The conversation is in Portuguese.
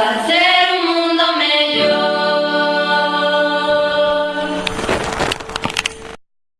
prazer.